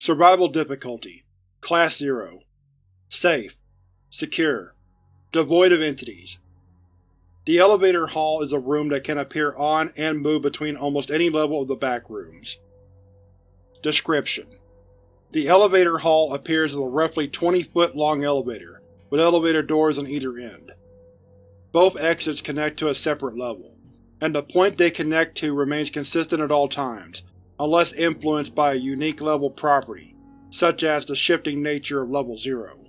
Survival difficulty Class 0 Safe. Secure. Devoid of entities. The elevator hall is a room that can appear on and move between almost any level of the back rooms. Description: The elevator hall appears as a roughly 20-foot long elevator, with elevator doors on either end. Both exits connect to a separate level, and the point they connect to remains consistent at all times, unless influenced by a unique level property, such as the shifting nature of Level 0.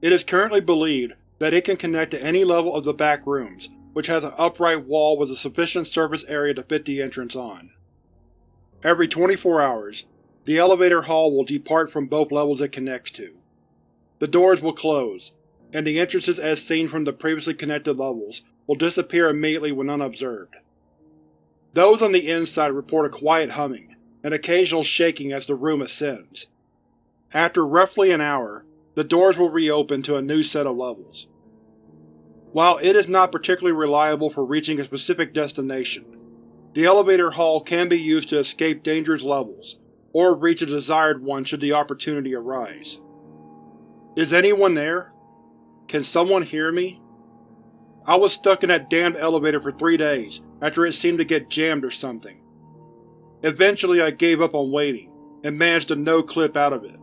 It is currently believed that it can connect to any level of the back rooms, which has an upright wall with a sufficient surface area to fit the entrance on. Every 24 hours, the elevator hall will depart from both levels it connects to. The doors will close, and the entrances as seen from the previously connected levels will disappear immediately when unobserved. Those on the inside report a quiet humming, and occasional shaking as the room ascends. After roughly an hour, the doors will reopen to a new set of levels. While it is not particularly reliable for reaching a specific destination, the elevator hall can be used to escape dangerous levels, or reach a desired one should the opportunity arise. Is anyone there? Can someone hear me? I was stuck in that damned elevator for three days after it seemed to get jammed or something. Eventually I gave up on waiting, and managed to no-clip out of it.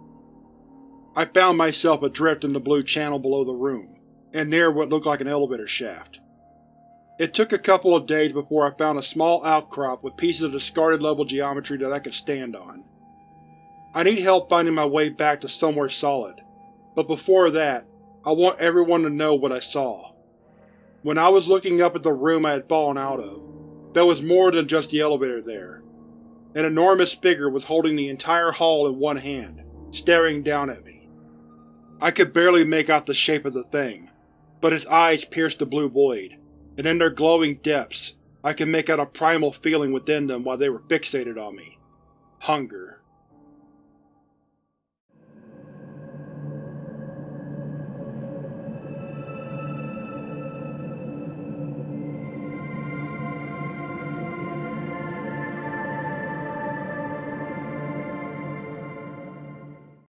I found myself adrift in the blue channel below the room, and near what looked like an elevator shaft. It took a couple of days before I found a small outcrop with pieces of discarded level geometry that I could stand on. I need help finding my way back to somewhere solid, but before that, I want everyone to know what I saw. When I was looking up at the room I had fallen out of, there was more than just the elevator there. An enormous figure was holding the entire hall in one hand, staring down at me. I could barely make out the shape of the thing, but its eyes pierced the blue void, and in their glowing depths I could make out a primal feeling within them while they were fixated on me. Hunger.